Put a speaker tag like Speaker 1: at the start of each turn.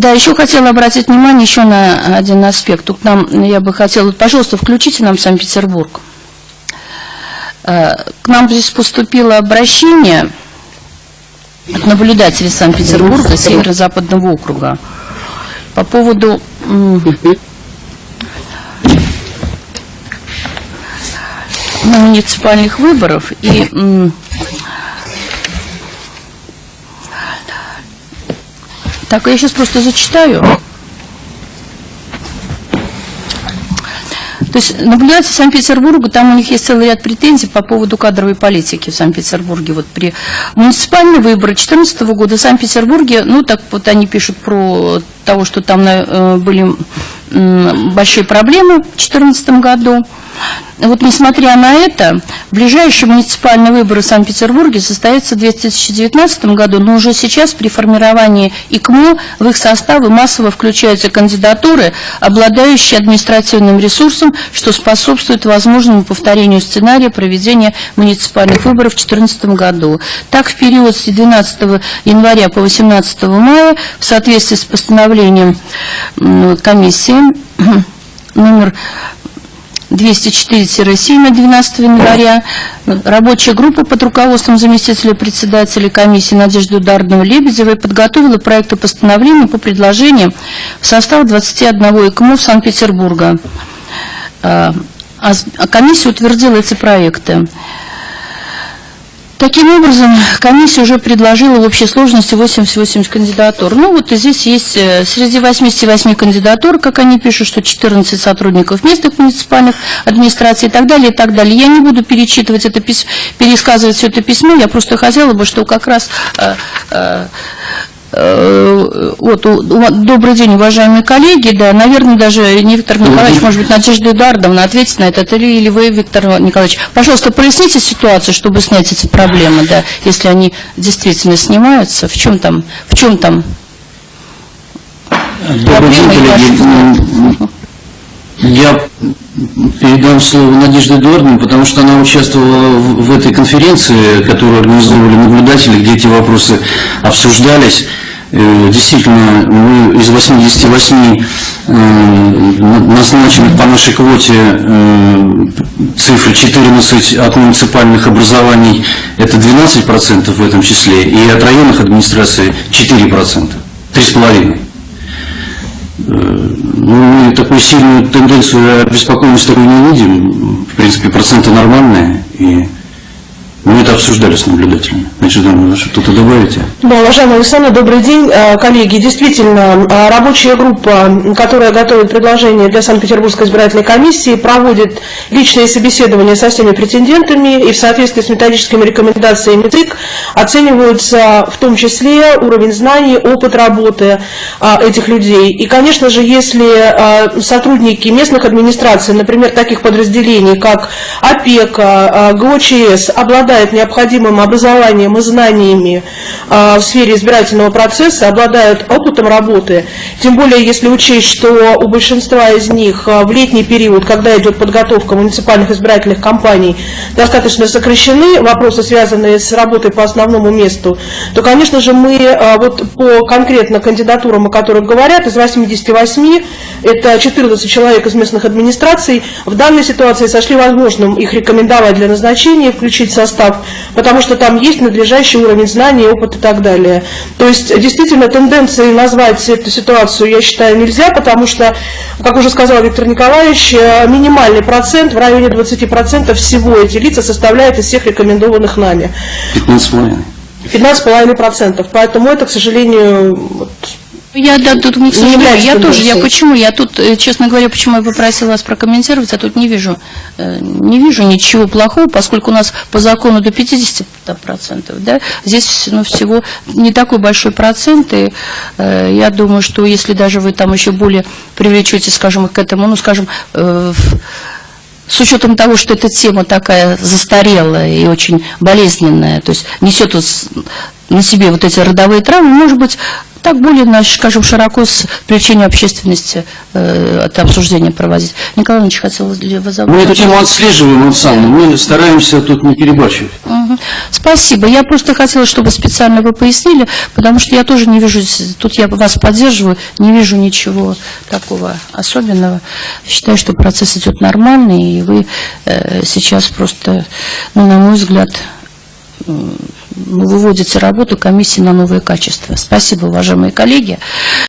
Speaker 1: Да, еще хотела обратить внимание еще на один аспект. Тут нам, я бы хотела, пожалуйста, включите нам Санкт-Петербург. Э, к нам здесь поступило обращение от наблюдателей Санкт-Петербурга, Северо-Западного округа, по поводу муниципальных выборов и Так, я сейчас просто зачитаю. То есть наблюдатель Санкт-Петербурга, там у них есть целый ряд претензий по поводу кадровой политики в Санкт-Петербурге. Вот при муниципальные выборы 2014 года в Санкт-Петербурге, ну так вот они пишут про того, что там э, были большие проблемы в 2014 году. Вот несмотря на это, ближайшие муниципальные выборы в Санкт-Петербурге состоятся в 2019 году, но уже сейчас при формировании ИКМО в их составы массово включаются кандидатуры, обладающие административным ресурсом, что способствует возможному повторению сценария проведения муниципальных выборов в 2014 году. Так, в период с 12 января по 18 мая в соответствии с постановлением комиссии номер 204-7 от 12 января. Рабочая группа под руководством заместителя председателя комиссии Надежды Ударного-Лебедевой подготовила проекты постановления по предложениям в состав 21 ИКМО Санкт-Петербурга. А, а комиссия утвердила эти проекты. Таким образом, комиссия уже предложила в общей сложности 88 кандидатур. Ну вот и здесь есть э, среди 88 кандидатур, как они пишут, что 14 сотрудников местных муниципальных администраций и так далее, и так далее. Я не буду перечитывать это письмо, пересказывать все это письмо, я просто хотела бы, что как раз э, Э, вот, добрый день, уважаемые коллеги. Да, наверное, даже не Виктор Николаевич, может быть, Надежда Эдуардовна ответит на это, или вы, Виктор Николаевич. Пожалуйста, проясните ситуацию, чтобы снять эти проблемы, да, если они действительно снимаются. В чем там, в чем там
Speaker 2: Добрый день, коллеги. Я передам слово Надежде Эдуардовне, потому что она участвовала в, этой конференции, которую организовывали наблюдатели, где эти вопросы обсуждались. Э, действительно, мы из 88 э, назначенных по нашей квоте э, цифры 14 от муниципальных образований, это 12% в этом числе, и от районных администраций 4%, 3,5%. Ну, такую сильную тенденцию обеспокоенности такой не видим. В принципе, проценты нормальные. И это обсуждали с наблюдателями. Значит, что-то добавите?
Speaker 3: Да, уважаемый Александр, добрый день. А, коллеги, действительно, а, рабочая группа, которая готовит предложение для Санкт-Петербургской избирательной комиссии, проводит личные собеседования со всеми претендентами и в соответствии с методическими рекомендациями ЦИК оцениваются в том числе уровень знаний, опыт работы а, этих людей. И, конечно же, если сотрудники местных администраций, например, таких подразделений, как ОПЕКа, ГОЧС, обладают необходимым образованием и знаниями а, в сфере избирательного процесса, обладают опытом работы, тем более если учесть, что у большинства из них а, в летний период, когда идет подготовка муниципальных избирательных кампаний, достаточно сокращены вопросы, связанные с работой по основному месту, то, конечно же, мы а, вот по конкретно кандидатурам, о которых говорят, из 88, это 14 человек из местных администраций, в данной ситуации сошли возможным их рекомендовать для назначения, включить состав состав, потому что там есть надлежащий уровень знаний, опыт и так далее. То есть действительно тенденцией назвать эту ситуацию, я считаю, нельзя, потому что, как уже сказал Виктор Николаевич, э, минимальный процент, в районе 20% всего эти лица составляют из всех рекомендованных нами.
Speaker 2: 15,5%.
Speaker 3: 15,5%. Поэтому это, к сожалению,
Speaker 1: я, да, тут, к сожалению, я тоже, я почему, я тут, э, честно говоря, почему я попросила вас прокомментировать, я тут не вижу, э, не вижу ничего плохого, поскольку у нас по закону до 50%, да, здесь, ну, всего не такой большой процент, и э, я думаю, что если даже вы там еще более привлечете, скажем, к этому, ну, скажем, э, с учетом того, что эта тема такая застарелая и очень болезненная, то есть несет на себе вот эти родовые травмы, может быть, так более, скажем, широко с привлечением общественности э, это обсуждение проводить. Николай Иванович хотел забыть?
Speaker 2: Мы эту тему отслеживаем, Оксана, мы стараемся тут не перебарщивать.
Speaker 1: Мгм. Спасибо. Я просто хотела, чтобы специально вы пояснили, потому что я тоже не вижу, тут я вас поддерживаю, не вижу ничего такого особенного. Считаю, что процесс идет нормальный, и вы э, сейчас просто, ну, на мой взгляд, выводите работу комиссии на новые качества. Спасибо, уважаемые коллеги.